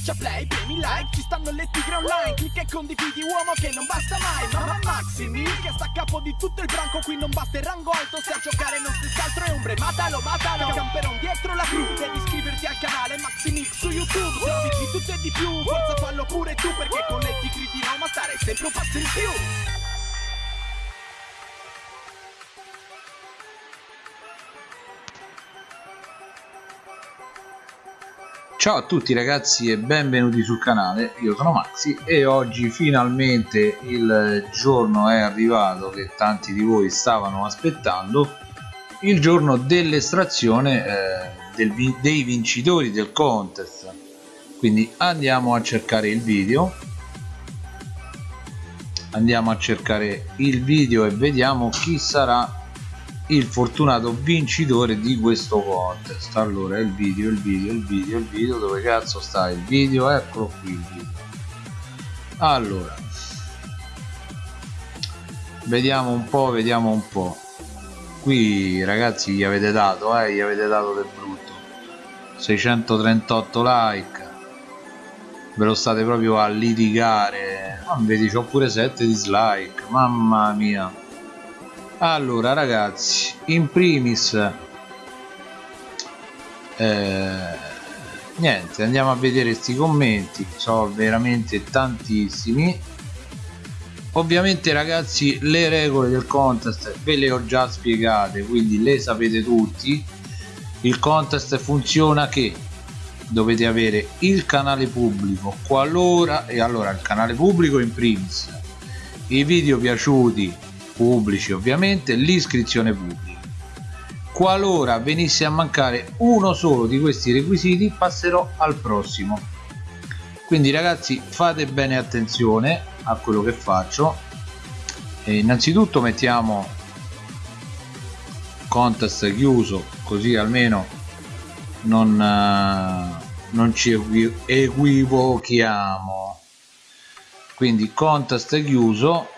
Schiaccia play, premi like, ci stanno le tigre online Clicca e condividi uomo che non basta mai Mamma Maximi che sta a capo di tutto il branco Qui non basta il rango alto se a giocare non stessi altro è ombre Matalo, matalo, camperon dietro la cru Devi iscriverti al canale Maximix su YouTube Servizi di tutto e di più, forza fallo pure tu Perché con le tigre di Roma stare sempre un passo in più Ciao a tutti ragazzi e benvenuti sul canale, io sono Maxi e oggi finalmente il giorno è arrivato che tanti di voi stavano aspettando. Il giorno dell'estrazione eh, dei vincitori del contest. Quindi andiamo a cercare il video. Andiamo a cercare il video e vediamo chi sarà il fortunato vincitore di questo contest. Allora il video il video il video il video. Dove cazzo sta il video? Eccolo qui il video. Allora vediamo un po vediamo un po. Qui ragazzi gli avete dato eh gli avete dato del brutto. 638 like. Ve lo state proprio a litigare. Ma vedi c'ho pure 7 dislike. Mamma mia allora ragazzi in primis eh, niente andiamo a vedere questi commenti sono veramente tantissimi. Ovviamente ragazzi le regole del contest ve le ho già spiegate quindi le sapete tutti. Il contest funziona che dovete avere il canale pubblico qualora e allora il canale pubblico in primis. I video piaciuti pubblici ovviamente l'iscrizione pubblica. Qualora venisse a mancare uno solo di questi requisiti passerò al prossimo. Quindi ragazzi fate bene attenzione a quello che faccio. E innanzitutto mettiamo contest chiuso così almeno non, eh, non ci equivochiamo. Quindi contest chiuso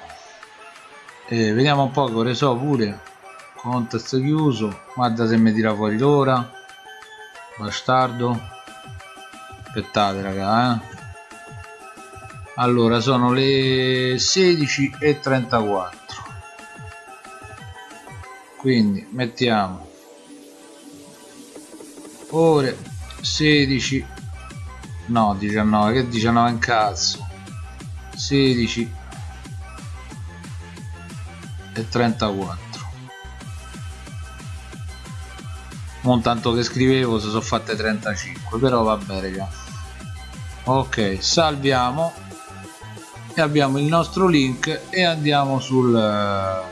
eh, vediamo un po' che so pure. Contest chiuso. Guarda se mi tira fuori l'ora. Bastardo. Aspettate raga eh. allora sono le 16 e 34 quindi mettiamo. Ore 16 no 19 che 19 in cazzo? 16 e 34 non tanto che scrivevo se sono fatte 35 però vabbè raga ok salviamo. E abbiamo il nostro link e andiamo sul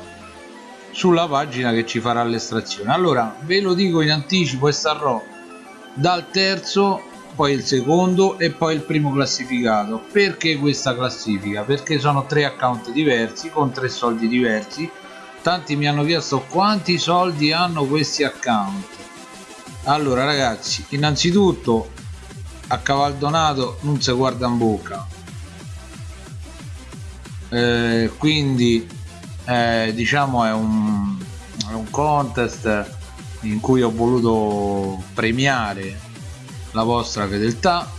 sulla pagina che ci farà l'estrazione. Allora ve lo dico in anticipo e starò dal terzo poi il secondo e poi il primo classificato. Perché questa classifica? Perché sono tre account diversi con tre soldi diversi. Tanti mi hanno chiesto quanti soldi hanno questi account. Allora ragazzi innanzitutto a cavaldonato non si guarda in bocca. Eh, quindi eh, diciamo è un, è un contest in cui ho voluto premiare la vostra fedeltà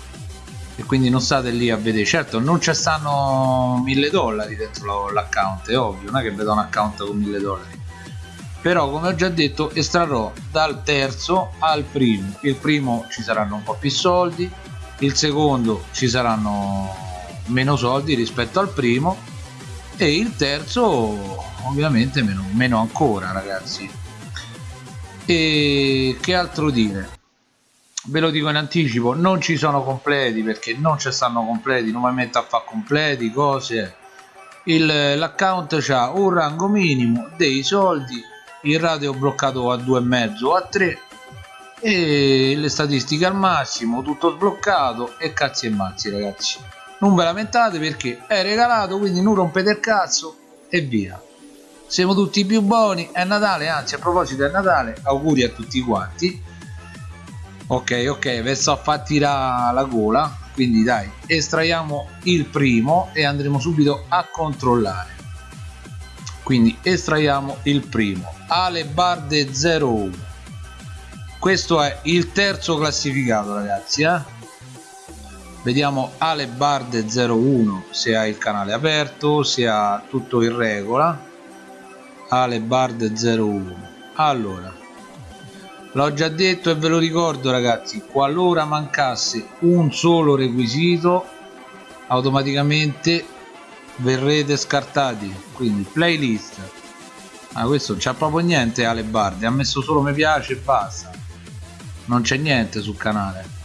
e quindi non state lì a vedere. Certo non ci stanno mille dollari dentro l'account è ovvio non è che vedo un account con mille dollari. Però come ho già detto estrarrò dal terzo al primo. Il primo ci saranno un po' più soldi il secondo ci saranno meno soldi rispetto al primo e il terzo ovviamente meno, meno ancora ragazzi. E che altro dire ve lo dico in anticipo non ci sono completi perché non ci stanno completi non mi metto a fare completi cose. L'account ha un rango minimo dei soldi il ratio bloccato a 2,5 o a 3 e le statistiche al massimo tutto sbloccato e cazzi e mazzi ragazzi. Non ve lamentate perché è regalato quindi non rompete il cazzo e via. Siamo tutti più buoni è Natale anzi a proposito è Natale auguri a tutti quanti ok ok sto a far tirare la gola. Quindi dai estraiamo il primo e andremo subito a controllare. Quindi estraiamo il primo. Ale Barde 01 questo è il terzo classificato ragazzi eh? vediamo Alebarde 01 se ha il canale aperto se ha tutto in regola. Alebarde 01 allora l'ho già detto e ve lo ricordo ragazzi qualora mancasse un solo requisito automaticamente verrete scartati. Quindi playlist. Ah questo non c'ha proprio niente Ale Bardi. Ha messo solo mi piace e basta. Non c'è niente sul canale.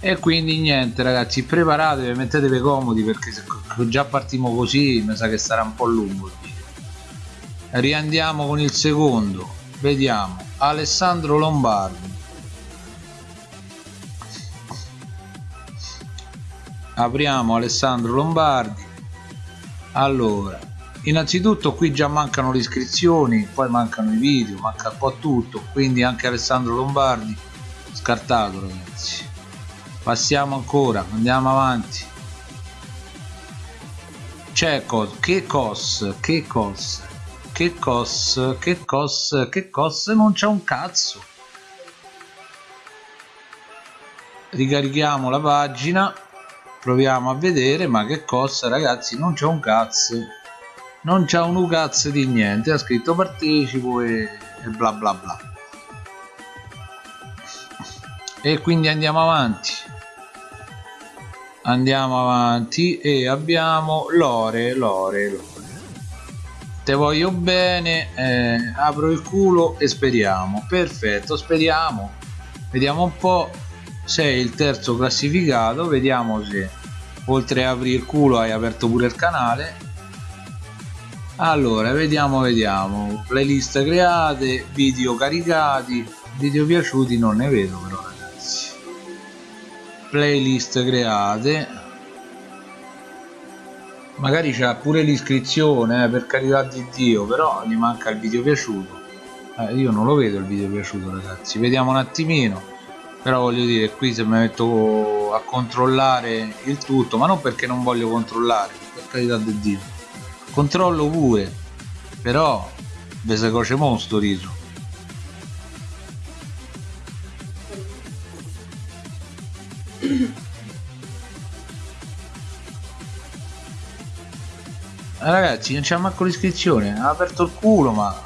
E quindi niente ragazzi preparatevi mettetevi comodi perché se già partiamo così mi sa che sarà un po' lungo riandiamo con il secondo. Vediamo Alessandro Lombardi. Apriamo Alessandro Lombardi. Allora innanzitutto qui già mancano le iscrizioni poi mancano i video manca un po' tutto quindi anche Alessandro Lombardi scartato ragazzi. Passiamo ancora andiamo avanti. C'è cos che cos che cos che cos che cos che cos non c'è un cazzo. Ricarichiamo la pagina proviamo a vedere ma che cosa ragazzi non c'è un cazzo. Non c'è un cazzo di niente ha scritto partecipo e, e bla bla bla. E quindi andiamo avanti. Andiamo avanti e abbiamo lore lore lore te voglio bene eh, apro il culo e speriamo. Perfetto speriamo. Vediamo un po' sei il terzo classificato vediamo se oltre a aprire il culo hai aperto pure il canale. Allora vediamo vediamo. Playlist create video caricati video piaciuti non ne vedo però ragazzi. Playlist create magari c'è pure l'iscrizione eh, per carità di dio però gli manca il video piaciuto. Eh, io non lo vedo il video piaciuto ragazzi. Vediamo un attimino. Però voglio dire qui se mi metto a controllare il tutto ma non perché non voglio controllare per carità di dio. Controllo pure però ve se coce mostro riso ragazzi non c'è manco l'iscrizione. Ha aperto il culo ma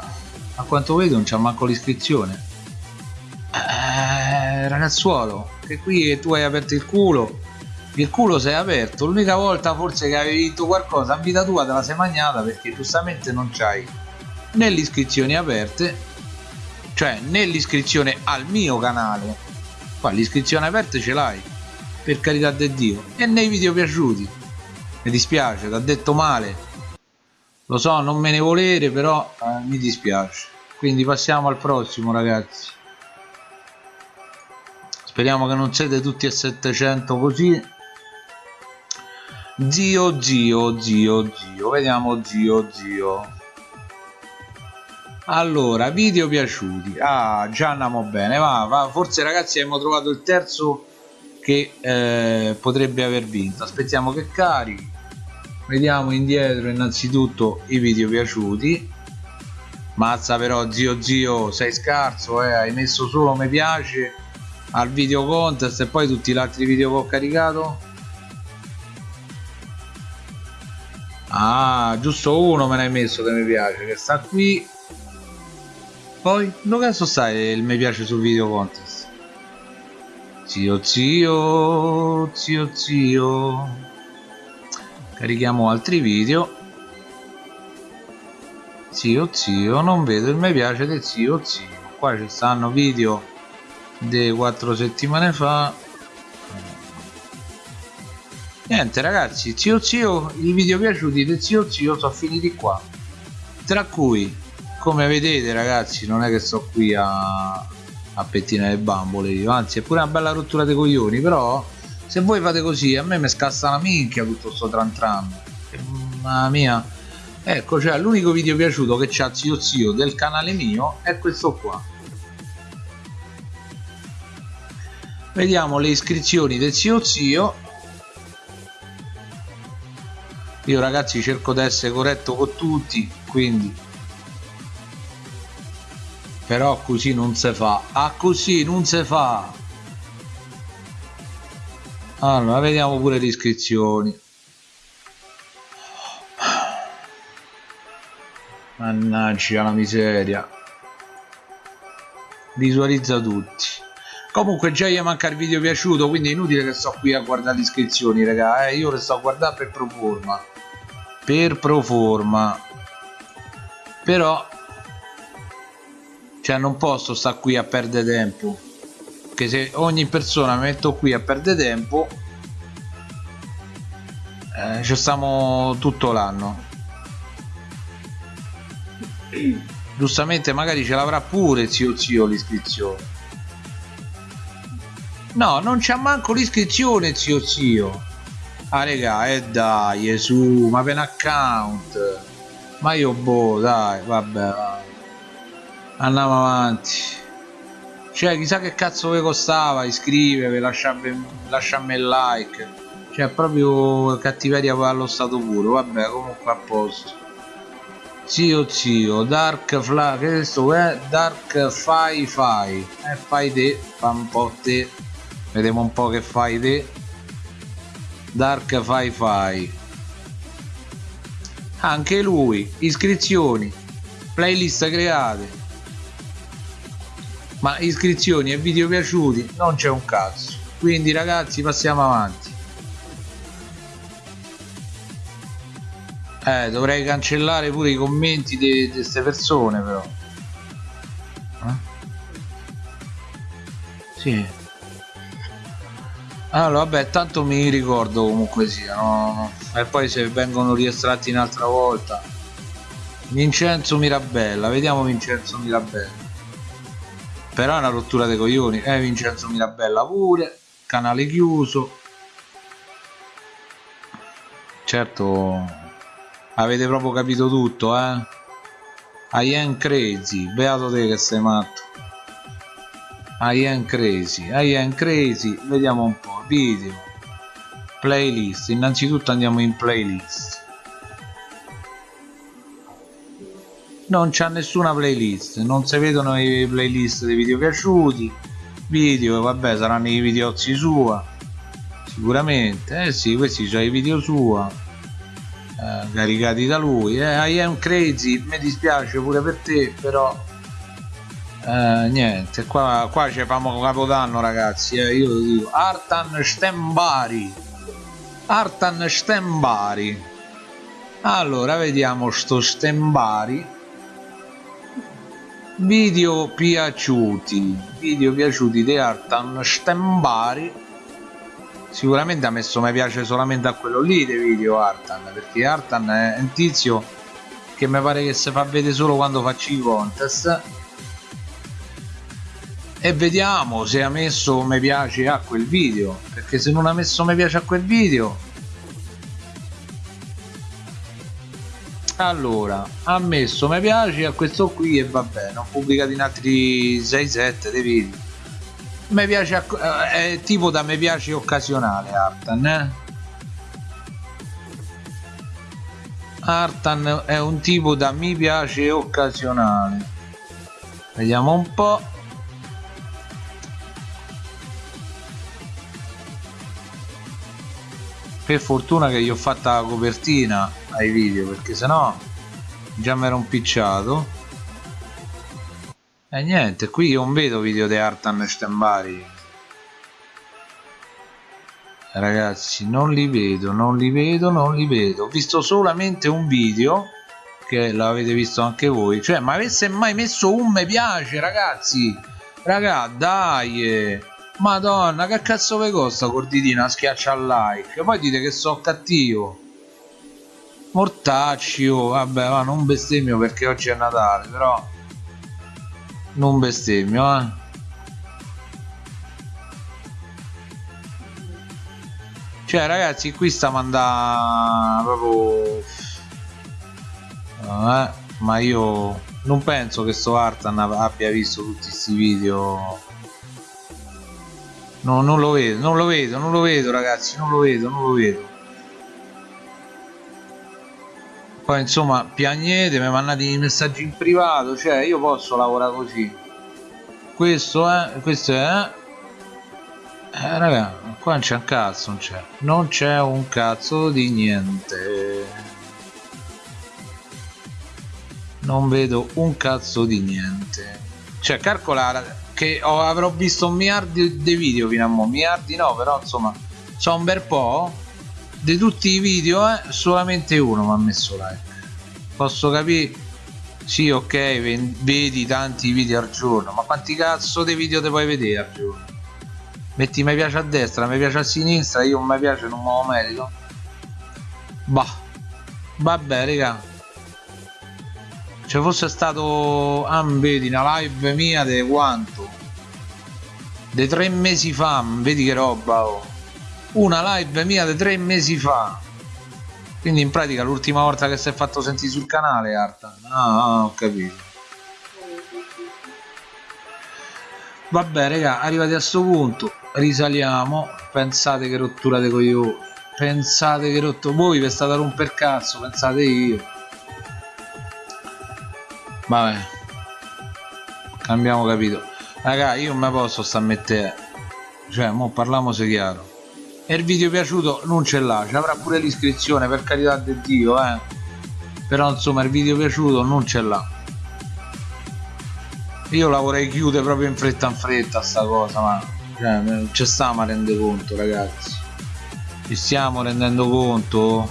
a quanto vedo non c'è manco l'iscrizione. Ragazzuolo che qui tu hai aperto il culo. Il culo è aperto. L'unica volta forse che avevi vinto qualcosa in vita tua te la sei magnata perché giustamente non c'hai né le iscrizioni aperte cioè né l'iscrizione al mio canale. Qua l'iscrizione aperte ce l'hai per carità di dio e nei video piaciuti. Mi dispiace ti ha detto male lo so non me ne volere però eh, mi dispiace. Quindi passiamo al prossimo ragazzi. Speriamo che non siete tutti a 700 così. Zio zio zio zio. Vediamo zio zio. Allora video piaciuti. Ah già andiamo bene. Va, va. forse ragazzi abbiamo trovato il terzo che eh, potrebbe aver vinto. Aspettiamo che carichi vediamo indietro innanzitutto i video piaciuti. Mazza però zio zio sei scarso eh hai messo solo mi piace al video contest e poi tutti gli altri video che ho caricato. Ah giusto uno me ne hai messo che mi piace che sta qui. Poi dove cazzo stai il mi piace sul video contest? Zio zio zio zio carichiamo altri video. Zio zio non vedo il mi piace del zio zio. Qua ci stanno video di quattro settimane fa. Niente ragazzi zio zio i video piaciuti del zio zio sono finiti qua. Tra cui come vedete ragazzi non è che sto qui a, a pettinare le bambole io anzi è pure una bella rottura dei coglioni però se voi fate così a me mi scassa la minchia tutto sto tran tran. Mamma mia. Ecco cioè l'unico video piaciuto che c'ha zio zio del canale mio è questo qua. Vediamo le iscrizioni del zio zio. Io ragazzi cerco di essere corretto con tutti quindi. Però così non si fa. Ah così non si fa allora vediamo pure le iscrizioni. Mannaggia la miseria. Visualizza tutti. Comunque già gli manca il video piaciuto quindi è inutile che sto qui a guardare le iscrizioni raga eh, io le sto a guardare per proforma per proforma però cioè non posso stare qui a perdere tempo che se ogni persona metto qui a perdere tempo eh, ci stiamo tutto l'anno. Giustamente magari ce l'avrà pure zio zio l'iscrizione. No non c'ha manco l'iscrizione zio zio. Ah regà e eh dai su ma per un account. Ma io boh dai vabbè andiamo avanti cioè chissà che cazzo vi costava iscrivervi lasciarmi, lasciarmi il like. Cioè proprio cattiveria allo stato puro. Vabbè comunque a posto. Zio zio dark fla che questo è dark fai fai. E eh, fai te fa un po' te. Vediamo un po' che fai te. Dark fai fai. Anche lui. Iscrizioni. Playlist create ma iscrizioni e video piaciuti non c'è un cazzo quindi ragazzi passiamo avanti Eh, dovrei cancellare pure i commenti di queste persone però. Eh? Sì. Allora, vabbè, tanto mi ricordo comunque sia, no? E poi se vengono riestratti un'altra volta. Vincenzo Mirabella, vediamo Vincenzo Mirabella. Però è una rottura dei coglioni. Eh, Vincenzo Mirabella pure. Canale chiuso. Certo avete proprio capito tutto eh I am crazy beato te che sei matto I am crazy I am crazy vediamo un po' video playlist innanzitutto andiamo in playlist non c'è nessuna playlist non si vedono i playlist dei video piaciuti video vabbè saranno i videozzi sua sicuramente. Eh sì questi sono i video sua eh, caricati da lui. Eh, I am crazy mi dispiace pure per te però eh, niente qua, qua ci famo capodanno ragazzi eh, io lo dico. Artan Stembari Artan Stembari. Allora vediamo sto Stembari video piaciuti video piaciuti di Artan Stembari. Sicuramente ha messo mi piace solamente a quello lì dei video Artan perché Artan è un tizio che mi pare che si fa vedere solo quando faccio i contest. E vediamo se ha messo mi piace a quel video perché se non ha messo mi piace a quel video allora ha messo mi piace a questo qui e va bene ho pubblicato in altri 6-7 dei video mi piace eh, è tipo da mi piace occasionale Artan eh? Artan è un tipo da mi piace occasionale. Vediamo un po' per fortuna che gli ho fatta la copertina ai video perché sennò già mi ero impicciato e niente, qui non vedo video di Artan Stembari. Ragazzi, non li vedo, non li vedo, non li vedo. Ho visto solamente un video, che l'avete visto anche voi. Cioè, ma avesse mai messo un mi piace, ragazzi? Raga, dai! Madonna, che cazzo vi costa corditina schiaccia al like? Poi dite che so cattivo. Mortacci, oh, vabbè, ma non bestemmio perché oggi è Natale, però non bestemmio eh. Cioè ragazzi qui sta mandando proprio eh, ma io non penso che sto Artan abbia visto tutti questi video. No, non lo vedo non lo vedo non lo vedo ragazzi non lo vedo non lo vedo poi insomma piagnete mi mandate i messaggi in privato cioè io posso lavorare così. Questo è questo è eh raga qua non c'è un cazzo non c'è non c'è un cazzo di niente. Non vedo un cazzo di niente. Cioè calcola che ho, avrò visto miliardi di video fino a mo miliardi no però insomma sono un bel po' di tutti i video eh, solamente uno mi ha messo like posso capire sì ok vedi tanti video al giorno ma quanti cazzo di video te puoi vedere al giorno? Metti mi piace a destra mi piace a sinistra io mi piace non me lo merito bah. Vabbè raga. Se fosse stato ah vedi una live mia di quanto? Di tre mesi fa vedi che roba oh. Una live mia di tre mesi fa. Quindi in pratica l'ultima volta che si è fatto sentire sul canale Artan ah, ah ho capito. Vabbè raga arrivati a questo punto. Risaliamo. Pensate che rottura di coglioni. Pensate che rotto voi vi state a romper cazzo pensate io. Vabbè. Cambiamo capito. Raga io non me posso sta a mettere. Cioè mo parliamo se chiaro e il video piaciuto non ce l'ha ci avrà pure l'iscrizione per carità di dio eh. Però insomma il video piaciuto non ce l'ha. Io la vorrei chiudere proprio in fretta in fretta sta cosa ma cioè, ci stiamo a rendere conto ragazzi. Ci stiamo rendendo conto?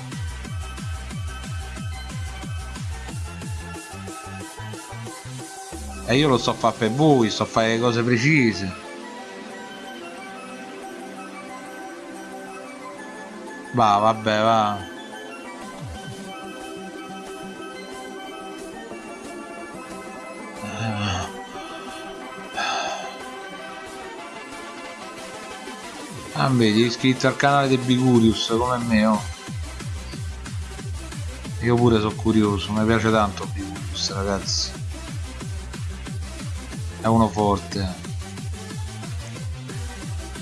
E io lo sto a fare per voi sto a fare cose precise Va, vabbè, va. Ah, vedi, iscritto al canale di Bigurius come me, oh. Io pure sono curioso, mi piace tanto Bigurius, ragazzi. È uno forte.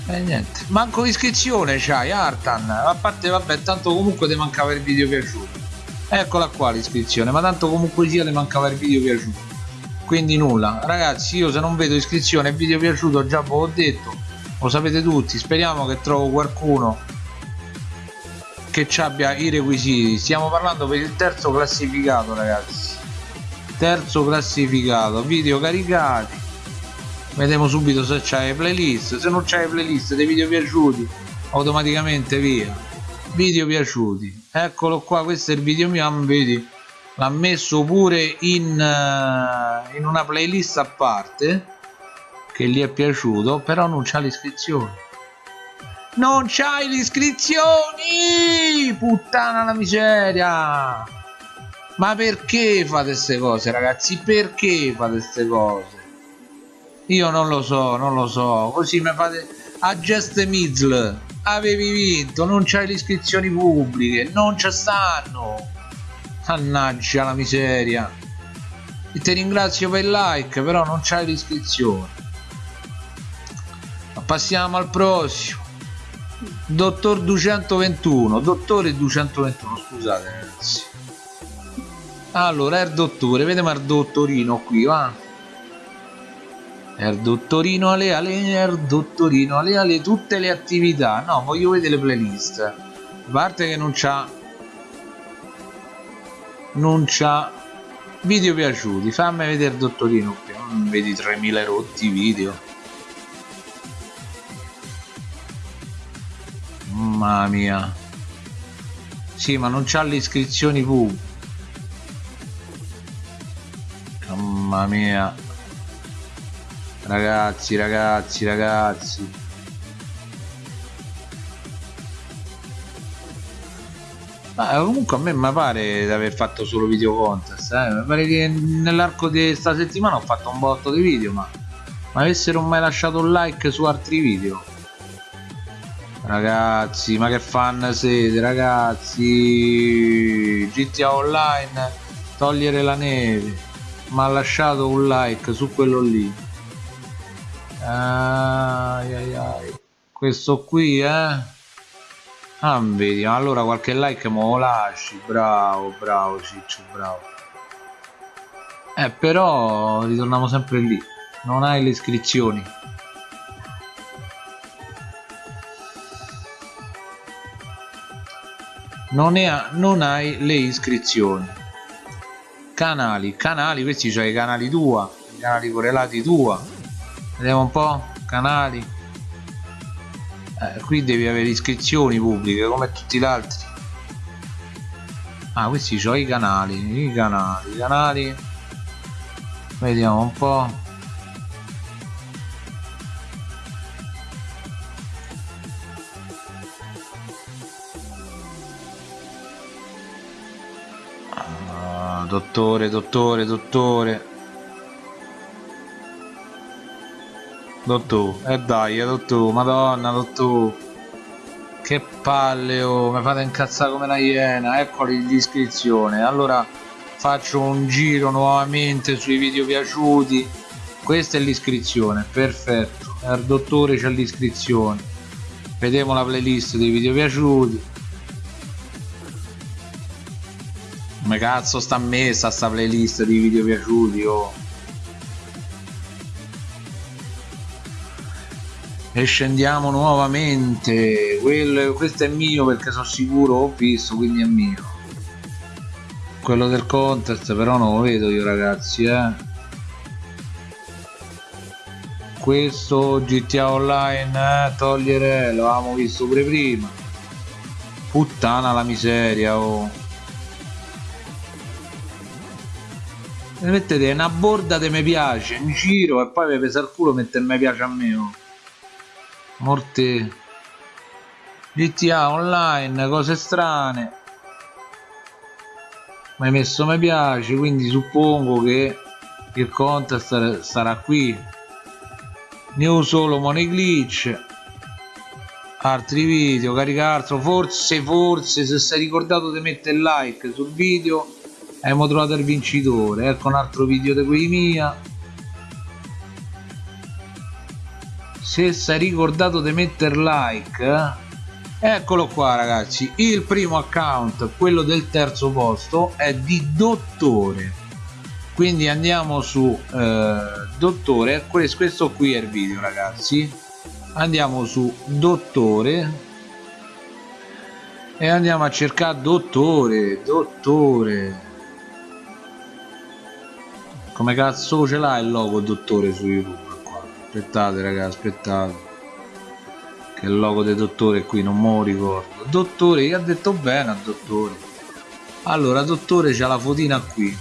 E eh, niente, manco l'iscrizione c'hai Artan, a parte vabbè tanto comunque ti mancava il video piaciuto. Eccola qua l'iscrizione, ma tanto comunque sia ti mancava il video piaciuto. Quindi nulla, ragazzi io se non vedo iscrizione e video piaciuto già ve l'ho detto, lo sapete tutti, speriamo che trovo qualcuno che ci abbia i requisiti. Stiamo parlando per il terzo classificato ragazzi. Terzo classificato, video caricati vediamo subito se c'hai playlist. Se non c'hai playlist dei video piaciuti automaticamente via. Video piaciuti. Eccolo qua questo è il video mio vedi? L'ha messo pure in, uh, in una playlist a parte che gli è piaciuto però non c'ha l'iscrizione non c'hai le iscrizioni! Puttana la miseria! Ma perché fate queste cose ragazzi? Perché fate queste cose io non lo so non lo so. Così mi fate a Just Mizl avevi vinto non c'hai le iscrizioni pubbliche non ci stanno. Mannaggia la miseria. E ti ringrazio per il like però non c'hai l'iscrizione passiamo al prossimo. Dottor 221 dottore 221 scusate ragazzi. Allora il dottore vediamo il dottorino qui va Er dottorino ale ale, er dottorino ale ale, tutte le attività. No, voglio vedere le playlist. A parte che non c'ha... Non c'ha video piaciuti. Fammi vedere dottorino qui. Non vedi 3000 rotti video. Mamma mia. Sì, ma non c'ha le iscrizioni pubbliche. Mamma mia ragazzi ragazzi ragazzi. Ma comunque a me mi pare di aver fatto solo video contest eh? mi pare che nell'arco di questa settimana ho fatto un botto di video ma ma avessero mai lasciato un like su altri video? Ragazzi ma che fan siete ragazzi? GTA Online togliere la neve. Ma ha lasciato un like su quello lì ai, ai, ai. questo qui eh? Ah vedi allora qualche like me lo lasci. Bravo bravo ciccio bravo. Eh però ritorniamo sempre lì. Non hai le iscrizioni. Non, ha, non hai le iscrizioni. Canali canali questi c'hai i canali tua i canali correlati tua vediamo un po' canali. Eh, qui devi avere iscrizioni pubbliche come tutti gli altri. Ah questi sono i canali i canali i canali. Vediamo un po' dottore, dottore, dottore. Dottore, e eh dai, dottore, madonna, dottore. Che palle, oh, mi fate incazzare come una iena, eccoli l'iscrizione. Allora faccio un giro nuovamente sui video piaciuti. Questa è l'iscrizione, perfetto. Il dottore c'è l'iscrizione. Vediamo la playlist dei video piaciuti come cazzo sta messa sta playlist di video piaciuti oh. E scendiamo nuovamente. Quello, questo è mio perché sono sicuro ho visto quindi è mio. Quello del contest però non lo vedo io ragazzi eh. Questo GTA Online eh, togliere lo avevamo visto pure prima. Puttana la miseria oh. Mettete una borda che mi piace in giro e poi mi pesa il culo mettere mi piace a me oh. Morte GTA online cose strane. Mi hai messo mi piace quindi suppongo che il contest sarà qui. New solo money glitch. Altri video caricarlo forse forse se sei ricordato di mettere like sul video abbiamo trovato il vincitore. Ecco un altro video di quelli mia se sei ricordato di mettere like eh, eccolo qua ragazzi. Il primo account quello del terzo posto è di dottore. Quindi andiamo su eh, dottore. Questo qui è il video ragazzi. Andiamo su dottore. E andiamo a cercare dottore dottore. Come cazzo ce l'ha il logo dottore su youtube aspettate raga aspettate. Che il logo del dottore qui non me lo ricordo. Dottore io ha detto bene a dottore? Allora dottore c'ha la fotina qui.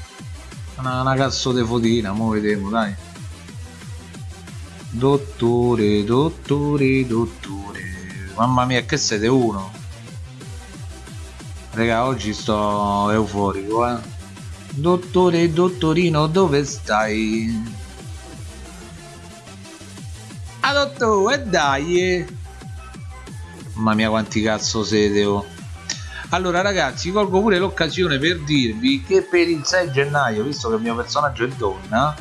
Una, una cazzo di fotina mo vediamo dai. Dottore dottore dottore. Mamma mia che siete uno? Raga oggi sto euforico eh. Dottore, dottorino, dove stai? Ah, dottore, dai! Mamma mia, quanti cazzo siete, oh. Allora, ragazzi, colgo pure l'occasione per dirvi che per il 6 gennaio, visto che il mio personaggio è donna,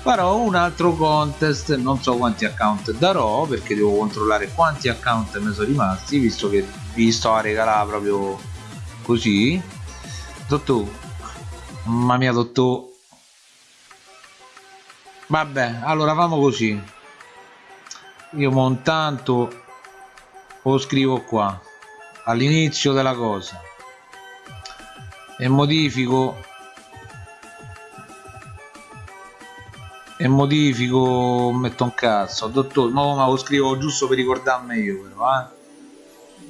farò un altro contest. Non so quanti account darò, perché devo controllare quanti account mi sono rimasti, visto che vi sto a regalare proprio così. Dottore, Mamma mia, dottore. Vabbè, allora famo così. Io montanto lo scrivo qua all'inizio della cosa e modifico e modifico metto un cazzo. Dottore no ma lo scrivo giusto per ricordarmi io però eh.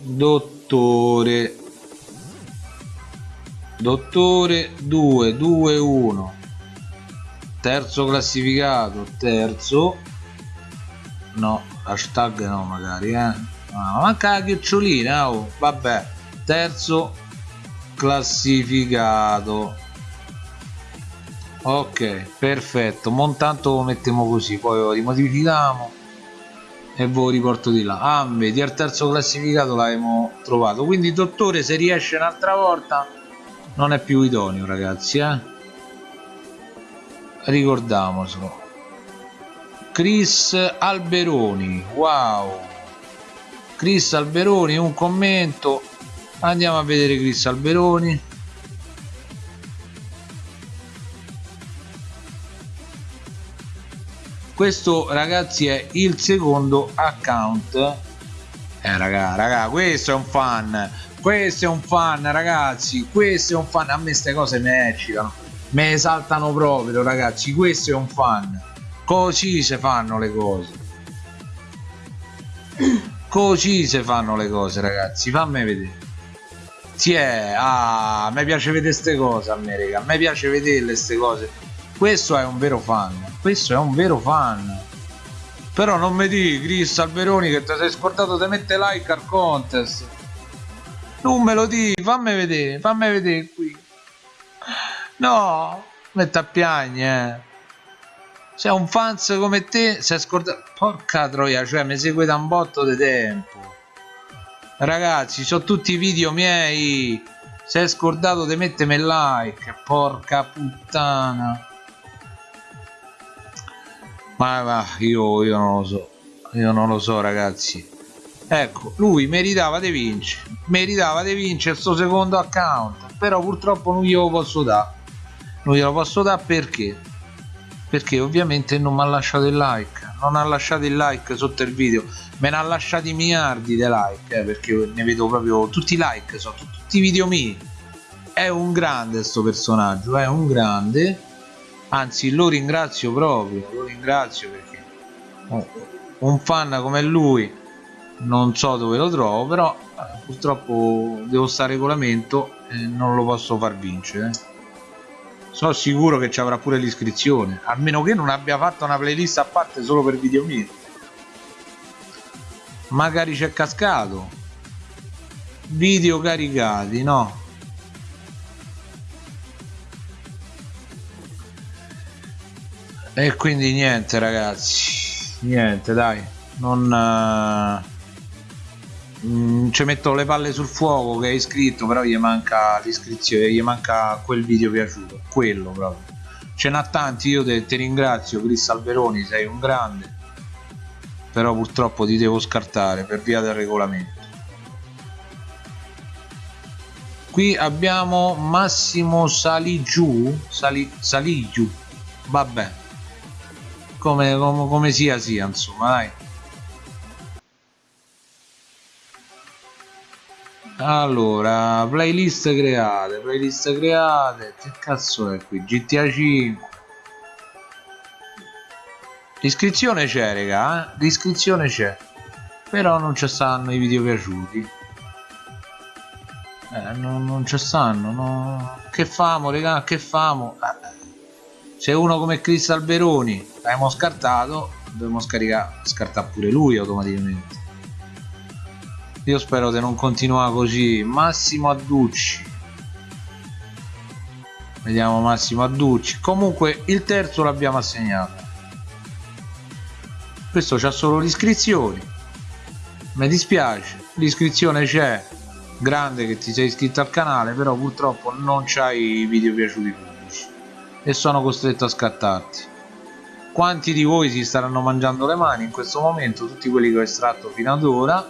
Dottore dottore 2 2 1 terzo classificato terzo no hashtag no magari eh. Ah, manca la chiocciolina oh. vabbè terzo classificato. Ok perfetto. Montanto lo mettiamo così poi lo rimodifichiamo e ve lo riporto di là. Ah vedi al terzo classificato l'abbiamo trovato. Quindi dottore se riesce un'altra volta non è più idoneo ragazzi eh? ricordiamocelo Chris Alberoni. Wow. Chris Alberoni un commento. Andiamo a vedere Chris Alberoni. Questo ragazzi è il secondo account. Eh raga raga questo è un fan. Questo è un fan ragazzi. Questo è un fan. A me queste cose mi eccitano mi esaltano proprio ragazzi. Questo è un fan così si fanno le cose così si fanno le cose ragazzi fammi vedere si è ah mi piace vedere queste cose a me raga a me piace vederle queste cose questo è un vero fan questo è un vero fan però non mi di Chris Alberoni che ti sei scordato di mettere like al contest non me lo di, fammi vedere, fammi vedere qui. No, metta a piagne. Eh. Se un fans come te si è scordato... Porca troia, cioè mi segue da un botto di tempo. Ragazzi, sono tutti video miei. Si è scordato di mettermi like. Porca puttana. Ma va, io, io non lo so. Io non lo so, ragazzi ecco lui meritava di vincere meritava di vincere sto secondo account però purtroppo non glielo posso dare non glielo posso dare perché perché ovviamente non mi ha lasciato il like non ha lasciato il like sotto il video me ne ha lasciati miliardi di like eh, perché ne vedo proprio tutti i like sono tutti i video miei. È un grande sto personaggio è un grande anzi lo ringrazio proprio lo ringrazio perché un fan come lui non so dove lo trovo però eh, purtroppo devo stare regolamento e non lo posso far vincere sono sicuro che ci avrà pure l'iscrizione a meno che non abbia fatto una playlist a parte solo per video mio magari c'è cascato. Video caricati no? E quindi niente ragazzi. Niente dai. Non Mm, ci metto le palle sul fuoco che è iscritto però gli manca l'iscrizione gli manca quel video piaciuto quello proprio. Ce n'ha tanti io te, ti ringrazio Chris Alberoni sei un grande però purtroppo ti devo scartare per via del regolamento. Qui abbiamo Massimo Saligiù Sali, Saligiù vabbè. Come, come, come sia sia insomma dai allora playlist create playlist create che cazzo è qui GTA 5 l'iscrizione c'è raga eh? l'iscrizione c'è però non ci stanno i video piaciuti eh, non, non ci stanno no. che famo raga che famo eh. se uno come Chris Alberoni l'abbiamo scartato dobbiamo scaricare scartare pure lui automaticamente io spero di non continuare così. Massimo Adducci. Vediamo Massimo Adducci. Comunque il terzo l'abbiamo assegnato. Questo c'ha solo l'iscrizione mi dispiace l'iscrizione c'è. Grande che ti sei iscritto al canale però purtroppo non c'hai i video piaciuti pubblici. E sono costretto a scattarti. Quanti di voi si staranno mangiando le mani in questo momento? Tutti quelli che ho estratto fino ad ora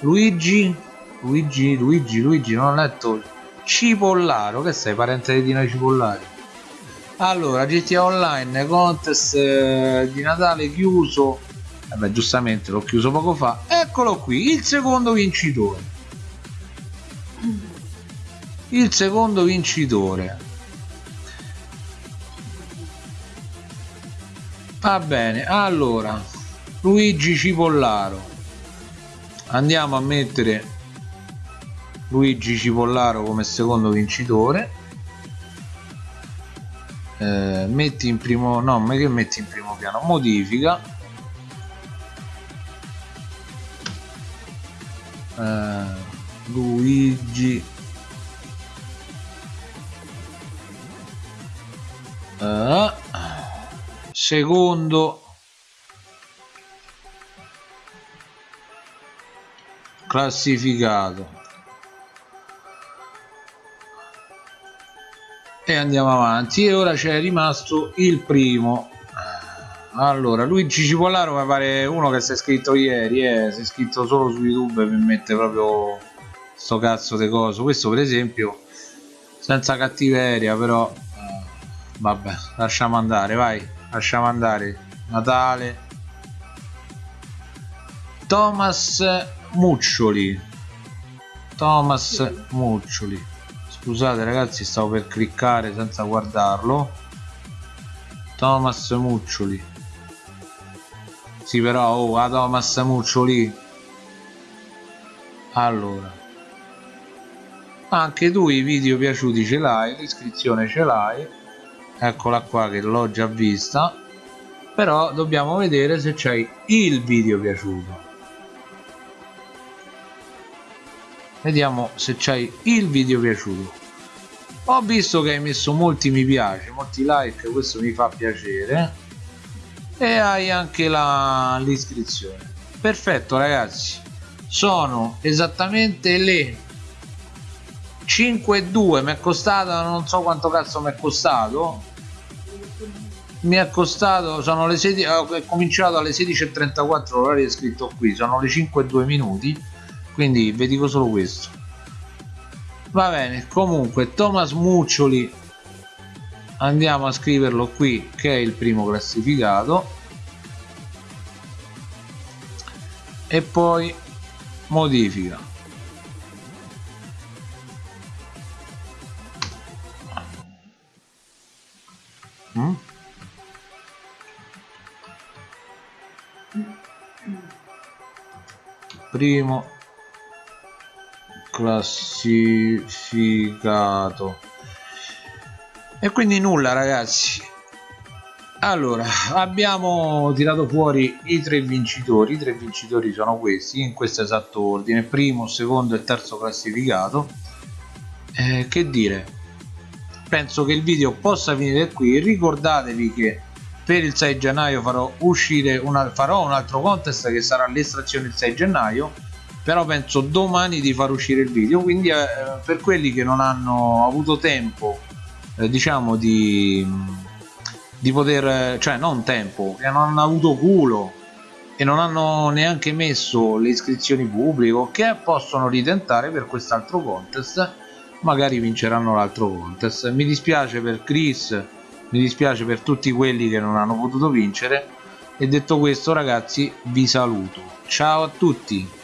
Luigi Luigi Luigi Luigi non ho letto. Cipollaro che sei parente di Dino Cipollari? Allora GTA Online contest eh, di Natale chiuso. Eh giustamente l'ho chiuso poco fa. Eccolo qui il secondo vincitore. Il secondo vincitore. Va bene allora Luigi Cipollaro andiamo a mettere Luigi Cipollaro come secondo vincitore. Eh, metti in primo no che metti in primo piano? Modifica. Eh, Luigi. Eh, secondo classificato. E andiamo avanti. E ora c'è rimasto il primo. Allora Luigi Cipollaro mi pare uno che si è iscritto ieri eh, si è iscritto solo su youtube mi mette proprio sto cazzo di coso. Questo per esempio senza cattiveria però eh, vabbè lasciamo andare vai lasciamo andare. Natale. Thomas Muccioli. Thomas Muccioli. Scusate ragazzi stavo per cliccare senza guardarlo. Thomas Muccioli. Sì però oh a Thomas Muccioli. Allora. Anche tu i video piaciuti ce l'hai l'iscrizione ce l'hai. Eccola qua che l'ho già vista. Però dobbiamo vedere se c'hai il video piaciuto vediamo se c'hai il video piaciuto. Ho visto che hai messo molti mi piace molti like questo mi fa piacere. E hai anche l'iscrizione. Perfetto ragazzi. Sono esattamente le 5 e 2 mi è costato non so quanto cazzo mi è costato. Mi è costato sono le 16 ho cominciato alle 16.34 l'orario è scritto qui. Sono le 5 e 2 minuti quindi vi dico solo questo. Va bene comunque Thomas Muccioli. Andiamo a scriverlo qui che è il primo classificato. E poi modifica. Mm? primo classificato. E quindi nulla ragazzi. Allora abbiamo tirato fuori i tre vincitori. I tre vincitori sono questi in questo esatto ordine. Primo secondo e terzo classificato. Eh, che dire? Penso che il video possa finire qui. Ricordatevi che per il 6 gennaio farò uscire una, farò un altro contest che sarà l'estrazione il 6 gennaio però penso domani di far uscire il video quindi eh, per quelli che non hanno avuto tempo eh, diciamo di, di poter cioè non tempo che non hanno avuto culo e non hanno neanche messo le iscrizioni pubbliche che possono ritentare per quest'altro contest magari vinceranno l'altro contest. Mi dispiace per Chris mi dispiace per tutti quelli che non hanno potuto vincere e detto questo ragazzi vi saluto. Ciao a tutti